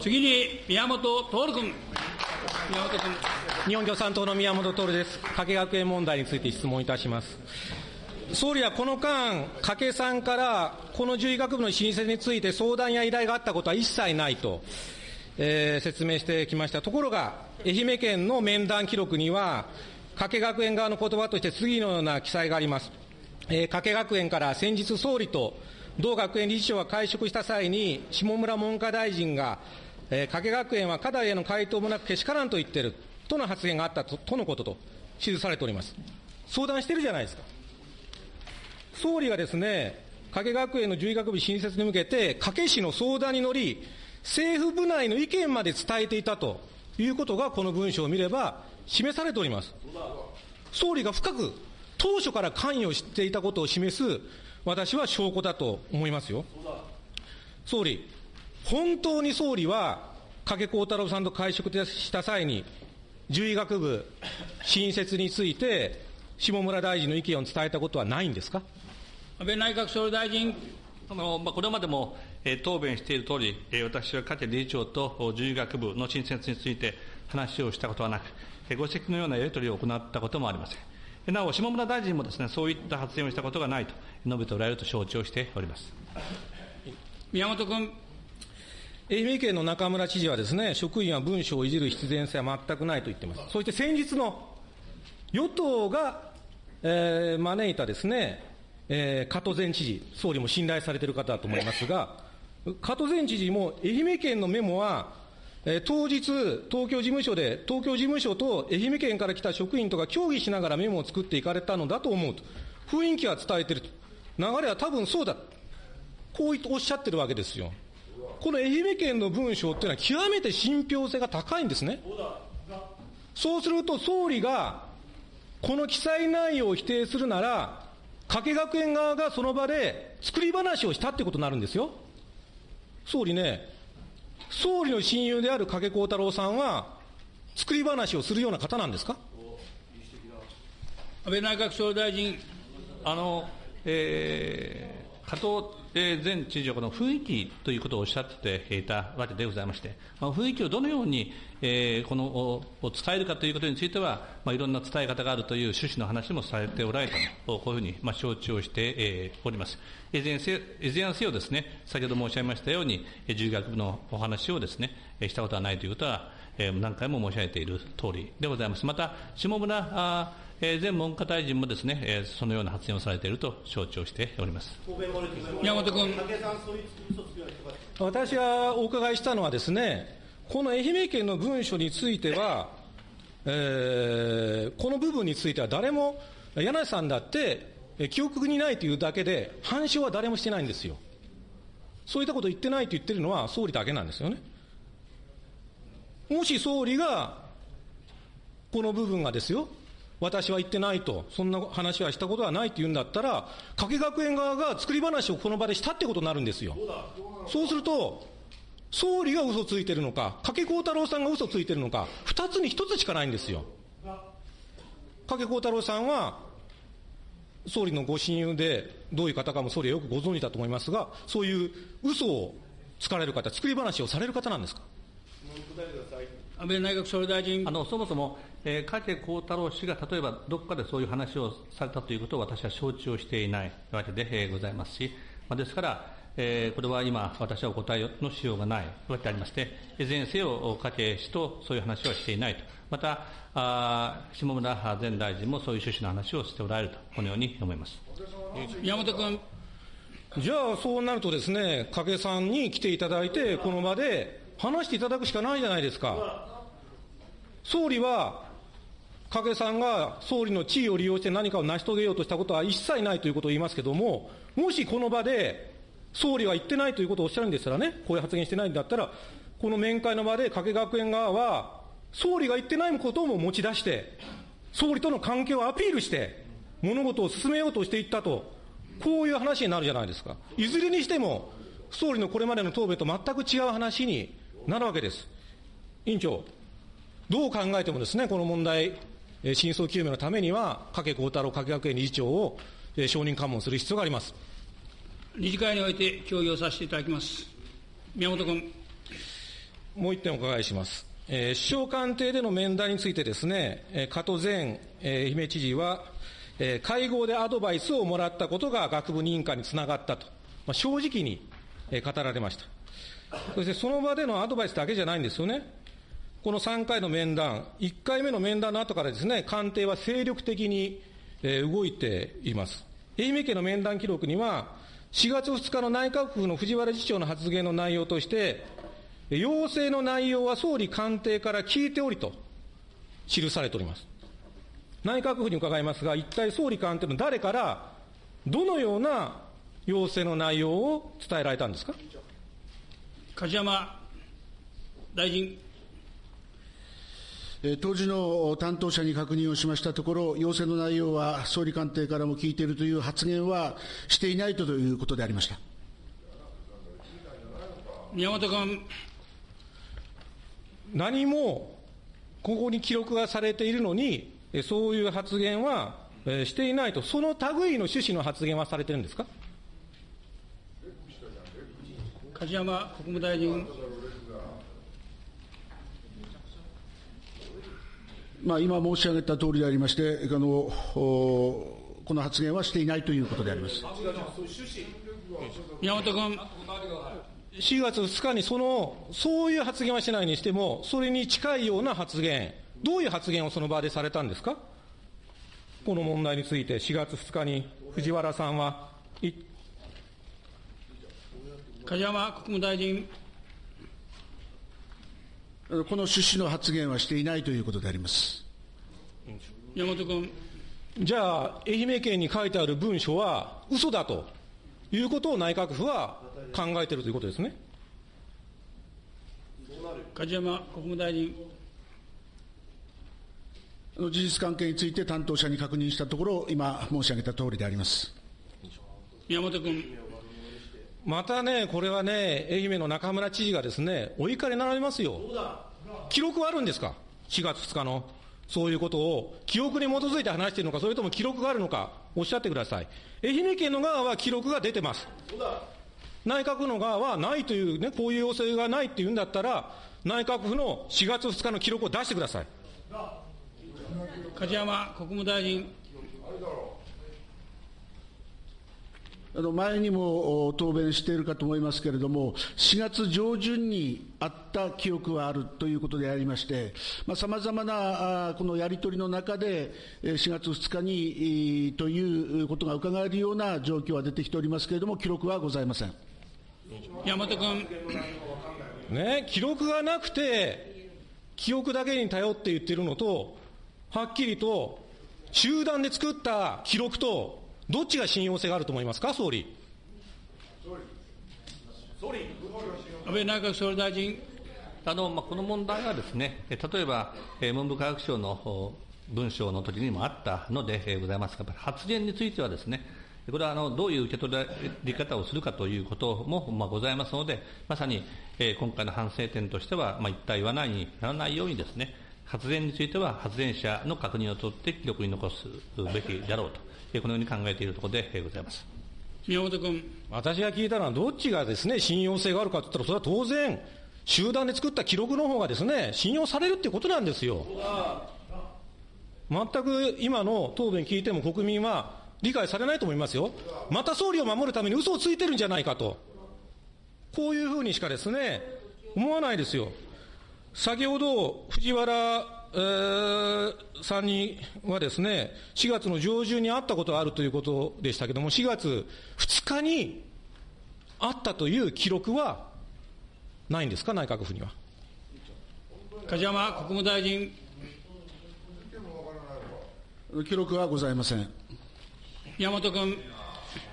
次に宮本徹君。宮本君。日本共産党の宮本徹です。加計学園問題について質問いたします。総理はこの間、加計さんからこの獣医学部の申請について相談や依頼があったことは一切ないと、えー、説明してきました。ところが、愛媛県の面談記録には、加計学園側の言葉として次のような記載があります。えー、加計学園から先日総理と同学園理事長が会食した際に、下村文科大臣が、えー、加計学園は課題への回答もなくけしからんと言ってるとの発言があったととのことと記されております。相談してるじゃないですか。総理がですね、加計学園の獣医学部新設に向けて、加計市の相談に乗り、政府部内の意見まで伝えていたということが、この文書を見れば示されております。総理が深く当初から関与していたことを示す、私は証拠だと思いますよ。総理、本当に総理は、加計幸太郎さんと会食した際に、獣医学部新設について、下村大臣の意見を伝えたことはないんですか？安倍内閣総理大臣。あのまあ、これまでも、えー、答弁しているとおり、えー、私は加計理事長と獣医学部の新設について話をしたことはなく、えー、ご指摘のようなやり取りを行ったこともありません。なお、下村大臣もですね、そういった発言をしたことがないと述べておられると承知をしております。宮本君。愛媛県の中村知事はですね、職員は文書をいじる必然性は全くないと言っています。そして先日の与党が、えー、招いたですね、えー、加藤前知事、総理も信頼されている方だと思いますが、加藤前知事も愛媛県のメモは、えー、当日、東京事務所で、東京事務所と愛媛県から来た職員とか協議しながらメモを作っていかれたのだと思うと。雰囲気は伝えてると。流れは多分そうだ。こうおっしゃってるわけですよ。この愛媛県の文章っていうのは極めて信憑性が高いんですね。そうすると総理がこの記載内容を否定するなら、加計学園側がその場で作り話をしたってことになるんですよ。総理ね、総理の親友である加計幸太郎さんは、作り話をするような方なんですか？安倍内閣総理大臣。あの、えー、加藤前知事はこの雰囲気ということをおっしゃっていたわけでございまして、まあ、雰囲気をどのように、えー、このを伝えるかということについては、まあ、いろんな伝え方があるという趣旨の話もされておられたと、こういうふうに、まあ、承知をして、えー、おります。いずれにせよですね、先ほど申し上げましたように、獣学部のお話をですね、したことはないということは、えー、何回も申し上げている通りでございます。また、下村あえー、前文科大臣もですね、えー、そのような発言をされていると承知をしております宮本君。私がお伺いしたのはですね、この愛媛県の文書については、えー、この部分については誰も、柳井さんだって、記憶にないというだけで、反証は誰もしてないんですよ。そういったことを言ってないと言ってるのは総理だけなんですよね。もし総理が、この部分がですよ、私は言ってないと、そんな話はしたことはないって言うんだったら、加計学園側が作り話をこの場でしたってことになるんですよ。そうすると、総理が嘘ついてるのか、加計幸太郎さんが嘘ついてるのか、二つに一つしかないんですよ。加計幸太郎さんは、総理のご親友で、どういう方かも総理はよくご存知だと思いますが、そういう嘘をつかれる方、作り話をされる方なんですか？安倍内閣総理大臣。あの、そもそも、えー、加計幸太郎氏が例えばどこかでそういう話をされたということを私は承知をしていないわけで、えー、ございますし、まあ、ですから、えー、これは今、私はお答えのしようがないわけでありまして、いずれにせよ、加計氏とそういう話はしていないと。また、あ下村前大臣もそういう趣旨の話をしておられると、このように思います。宮本君。じゃあ、そうなるとですね、加計さんに来ていただいて、この場で話していただくしかないじゃないですか。総理は、加計さんが総理の地位を利用して何かを成し遂げようとしたことは一切ないということを言いますけれども、もしこの場で、総理は言ってないということをおっしゃるんですからね、こういう発言してないんだったら、この面会の場で加計学園側は、総理が言ってないことも持ち出して、総理との関係をアピールして、物事を進めようとしていったと、こういう話になるじゃないですか。いずれにしても、総理のこれまでの答弁と全く違う話になるわけです。委員長、どう考えてもですね、この問題、真相究明のためには、加計幸太郎加計学園理事長を承認喚問する必要があります。理事会において協議をさせていただきます。宮本君。もう一点お伺いします。えー首相官邸での面談についてですね、えー加藤前、えー愛媛知事は、えー会合でアドバイスをもらったことが学部認可につながったと、まあ、正直に、えー語られました。そしてその場でのアドバイスだけじゃないんですよね。この3回の面談、1回目の面談の後からですね、官邸は精力的に、動いています。愛媛県の面談記録には、4月2日の内閣府の藤原次長の発言の内容として、要請の内容は総理官邸から聞いておりと記されております。内閣府に伺いますが、一体総理官邸の誰から、どのような要請の内容を伝えられたんですか？梶山大臣。えー当時の担当者に確認をしましたところ、要請の内容は総理官邸からも聞いているという発言はしていないということでありました。宮本君。何もここに記録がされているのに、えそういう発言はえーしていないと、その類の趣旨の発言はされてるんですか？梶山国務大臣。まあ、今申し上げた通りでありまして、あのおこの発言はしていないということであります。宮本君。4月2日にその、そういう発言はしないにしても、それに近いような発言、どういう発言をその場でされたんですか？この問題について、4月2日に藤原さんは、い梶山国務大臣。この趣旨の発言はしていないということであります。宮本君。じゃあ、愛媛県に書いてある文書は嘘だということを内閣府は考えているということですね。梶山国務大臣。あの事実関係について担当者に確認したところ、今申し上げた通りであります。宮本君。またね、これはね、愛媛の中村知事がですね、お怒りになられますよ。記録はあるんですか ?4 月2日の。そういうことを、記憶に基づいて話しているのか、それとも記録があるのか、おっしゃってください。愛媛県の側は記録が出てます。内閣府の側はないというね、こういう要請がないっていうんだったら、内閣府の4月2日の記録を出してください。梶山国務大臣。あの前にもお答弁しているかと思いますけれども、4月上旬にあった記憶はあるということでありまして、さまざ、まなあこのやり取りの中で、えー4月2日にえーということが伺えるような状況は出てきておりますけれども、記録はございません。宮本君。ね、記録がなくて、記憶だけに頼って言ってるのと、はっきりと、集団で作った記録と、どっちが信用性があると思いますか、総理。総理安倍内閣総理大臣。あのまあ、この問題はですね、例えば、文部科学省の文章の時にもあったので、ございますが、発言についてはですね、これはあのどういう受け取り方をするかということも、まあ、ございますので、まさに、今回の反省点としては、まあ、一体言わないにならないようにですね、発言については発言者の確認を取って記録に残すべきだろうと、このように考えているところで、えーございます。宮本君。私が聞いたのは、どっちがですね、信用性があるかと言ったら、それは当然、集団で作った記録の方がですね、信用されるっていうことなんですよ。全く今の答弁聞いても国民は理解されないと思いますよ。また総理を守るために嘘をついてるんじゃないかと。こういうふうにしかですね、思わないですよ。先ほど、藤原、えーさんにはですね、4月の上旬に会ったことがあるということでしたけども、4月2日に会ったという記録はないんですか、内閣府には？梶山国務大臣。記録はございません。宮本君。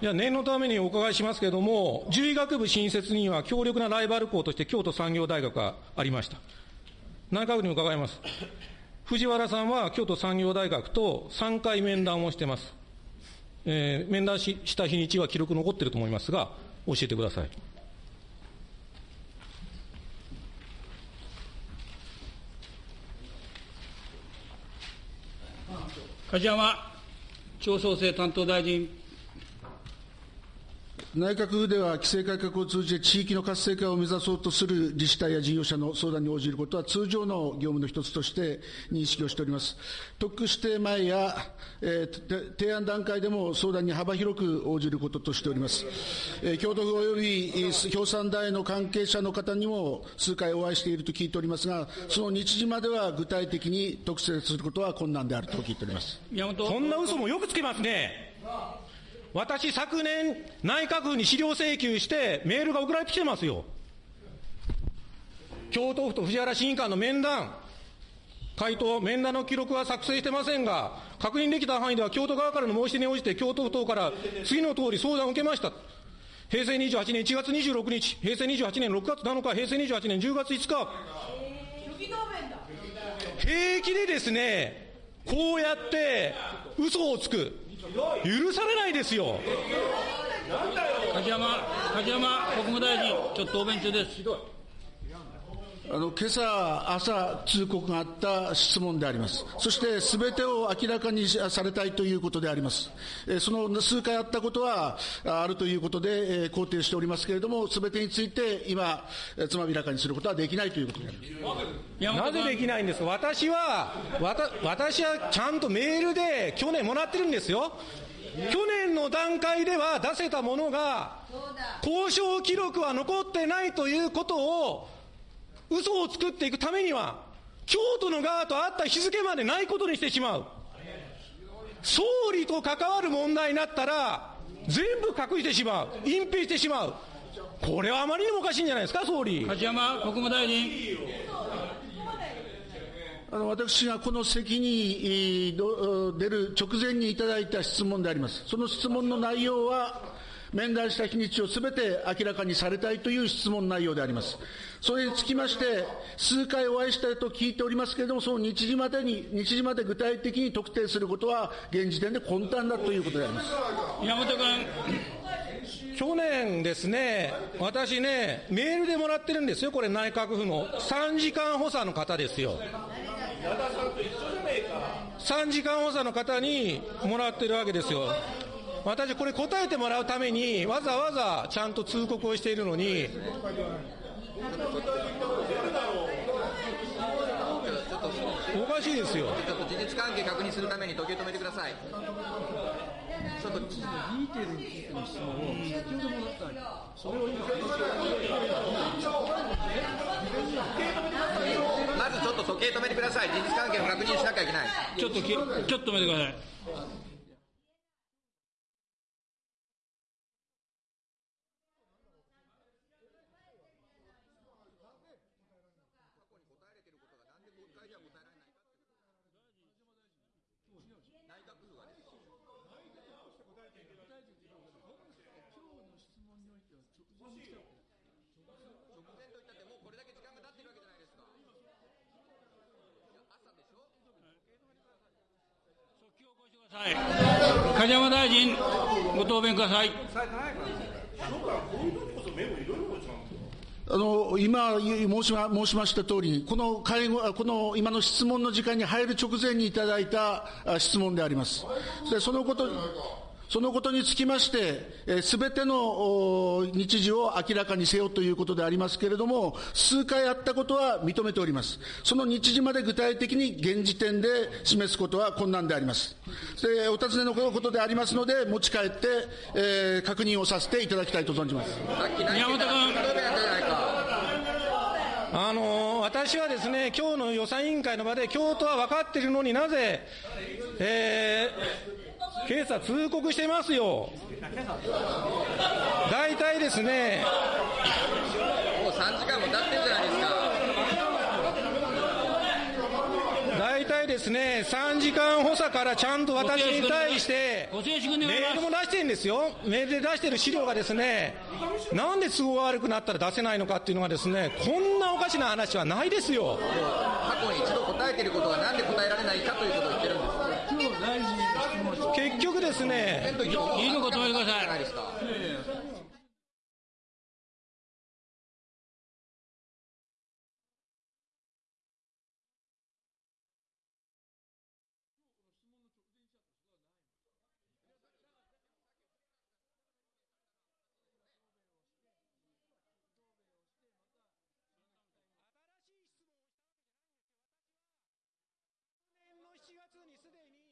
いや、念のためにお伺いしますけれども、獣医学部新設には強力なライバル校として京都産業大学がありました。内閣府に伺います。藤原さんは京都産業大学と3回面談をしてます。えー面談しした日にちは記録残ってると思いますが、教えてください。梶山町創生担当大臣。内閣府では規制改革を通じて地域の活性化を目指そうとする自治体や事業者の相談に応じることは通常の業務の一つとして認識をしております。特区指定前や、えー提案段階でも相談に幅広く応じることとしております。えー京都府及び共産大の関係者の方にも数回お会いしていると聞いておりますが、その日時までは具体的に特定することは困難であると聞いております。宮本そんな嘘もよくつけますね。私、昨年、内閣府に資料請求して、メールが送られてきてますよ。京都府と藤原審議官の面談、回答、面談の記録は作成してませんが、確認できた範囲では、京都側からの申し出に応じて、京都府等から次の通り相談を受けました。平成28年1月26日、平成28年6月7日、平成28年10月5日。平気でですね、こうやって嘘をつく。許されないですよ。梶山、梶山国務大臣、ちょっと答弁中です。あの今朝、朝、通告があった質問であります。そして、すべてを明らかにされたいということであります。えーその数回あったことはああるということで、えー肯定しておりますけれども、すべてについて今、えーつまびらかにすることはできないということであります。なぜで君、きないんですか？私は、わた私はちゃんとメールで去年もらってるんですよ。去年の段階では出せたものが、交渉記録は残ってないということを、嘘を作っていくためには、京都の側と会った日付までないことにしてしまう。総理と関わる問題になったら、全部隠してしまう。隠蔽してしまう。これはあまりにもおかしいんじゃないですか、総理。梶山国務大臣、あの私がこの席に出る直前にいただいた質問であります。その質問の内容は、面談した日にちをすべて明らかにされたいという質問内容であります。それにつきまして、数回お会いしたいと聞いておりますけれども、その日時までに、日時まで具体的に特定することは、現時点で混沌だということであります。宮本君、去年ですね、私ね、メールでもらってるんですよ、これ、内閣府の3時間補佐の方ですよ。3時間補佐の方にもらってるわけですよ。私、これ答えてもらうために、わざわざちゃんと通告をしているのに、おかしいですよ。ちょっと事実関係確認するために時計止めてください。ちょっとまずちょっと時計止めてください。事実関係の確認しなきゃいけない。ちょっとき、ちょっと止めてください。これだけ時間が経ってるわけじゃないですか。はい。梶山大臣、ご答弁ください。あの今申しま申しました通り、この会合この今の質問の時間に入る直前にいただいた質問であります。でそのことそのことにつきまして、すべてのお日時を明らかにせよということでありますけれども、数回あったことは認めております。その日時まで具体的に現時点で示すことは困難であります。でお尋ねのことでありますので、持ち帰って、えー確認をさせていただきたいと存じます。宮本君。あの私はですね、今日の予算委員会の場で、京都は分かっているのになぜ、えー、警察通告してますよ。大体ですね、もう3時間も経ってるじゃないですか。大体ですね、3時間補佐からちゃんと私に対して、メールも出してるんですよ。メールで出してる資料がですね、なんで都合が悪くなったら出せないのかっていうのがですね、こんなおかしな話はないですよ。過去に一度答えてることがなんで答えられないかということを言ってるんです。結局ですね、いいのか止めてください。4月にすでに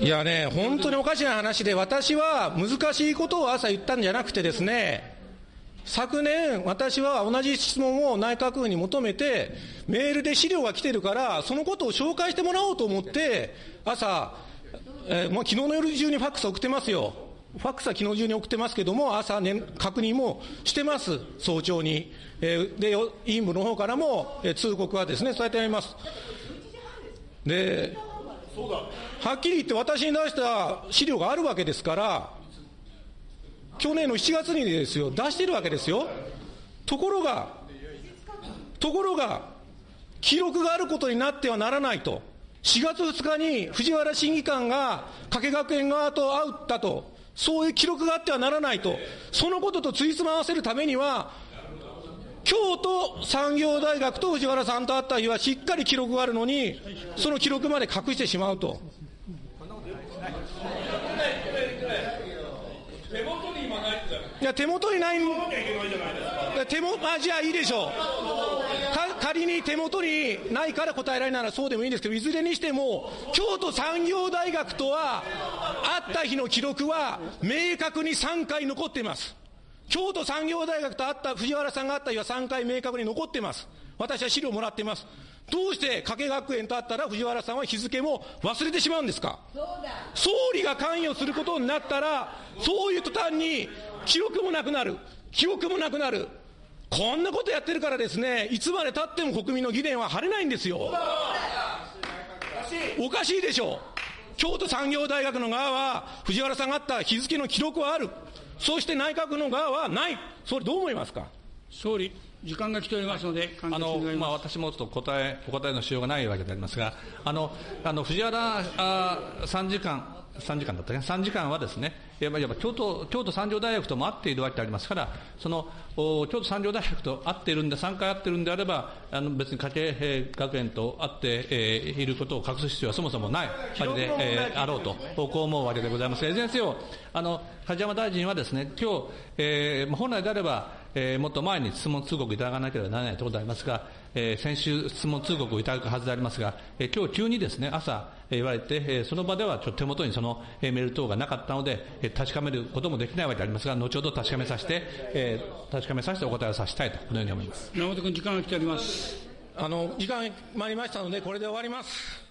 い。いやね、本当におかしな話で、私は難しいことを朝言ったんじゃなくてですね、昨年、私は同じ質問を内閣府に求めて、メールで資料が来てるから、そのことを紹介してもらおうと思って、朝、えー、もう昨日の夜中にファックス送ってますよ。ファックスは昨日中に送ってますけども、朝、ね、確認もしてます、早朝に。えー、で、委員部の方からも、えー、通告はですね、そうやってやります。で、はっきり言って私に出した資料があるわけですから、去年の7月にですよ、出してるわけですよ。ところが、ところが、記録があることになってはならないと。4月2日に藤原審議官が加計学園側と会ったと。そういう記録があってはならないと。そのこととついつま合わせるためには、京都産業大学と藤原さんと会った日はしっかり記録があるのに、その記録まで隠してしまうと。いや、手元にない。手元、あ、じゃあいいでしょう。仮に手元にないから答えられないならそうでもいいんですけど、いずれにしても、京都産業大学とは、会った日の記録は、明確に3回残っています。京都産業大学と会った、藤原さんが会った日は3回明確に残っています。私は資料もらっています。どうして加計学園と会ったら藤原さんは日付も忘れてしまうんですか？総理が関与することになったら、そういう途端に記憶もなくなる。記憶もなくなる。こんなことやってるからですね、いつまでたっても国民の疑念は晴れないんですよ。おかしいでしょう。京都産業大学の側は、藤原さんがあった日付の記録はある。そして内閣の側はない。総理どう思いますか？総理、時間が来ておりますので、あのまあ、私もちょっと答えお答えのしようがないわけでありますが、あのあの藤原あ参事官、3時間だったね、3時間はですね、やっぱ京都京都産業大学とも会っているわけでありますから、その京都産業大学と会っているんで、3回会っているんであれば、あの別に家計学園と会って、えー、いることを隠す必要はそもそもないわけで、えー、あろうと、こう思うわけでございます。が、いずれにせよ、あの梶山大臣はですね、今日、えー、本来であれば、えー、もっと前に質問通告いただかなければならないところでありますが、えー、先週質問通告をいただくはずでありますが、えー、今日急にですね、朝、えー、言われて、えー、その場ではちょっと手元にその、えー、メール等がなかったので、えー、確かめることもできないわけでありますが、後ほど確かめさせて、えー、確かめさせてお答えをさせたいと、このように思います。山本君、時間が来ております。あの、時間参りましたので、これで終わります。